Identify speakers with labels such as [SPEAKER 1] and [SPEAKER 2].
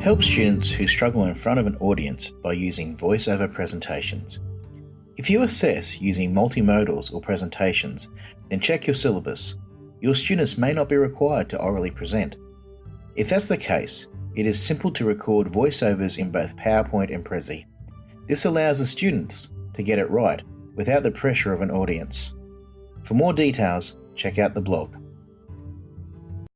[SPEAKER 1] Help students who struggle in front of an audience by using voiceover presentations. If you assess using multimodals or presentations, then check your syllabus. Your students may not be required to orally present. If that's the case, it is simple to record voiceovers in both PowerPoint and Prezi. This allows the students to get it right without the pressure of an audience. For more details, check out the blog.